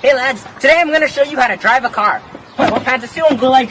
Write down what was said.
Hey lads, today I'm gonna show you how to drive a car. What kind of steel and go like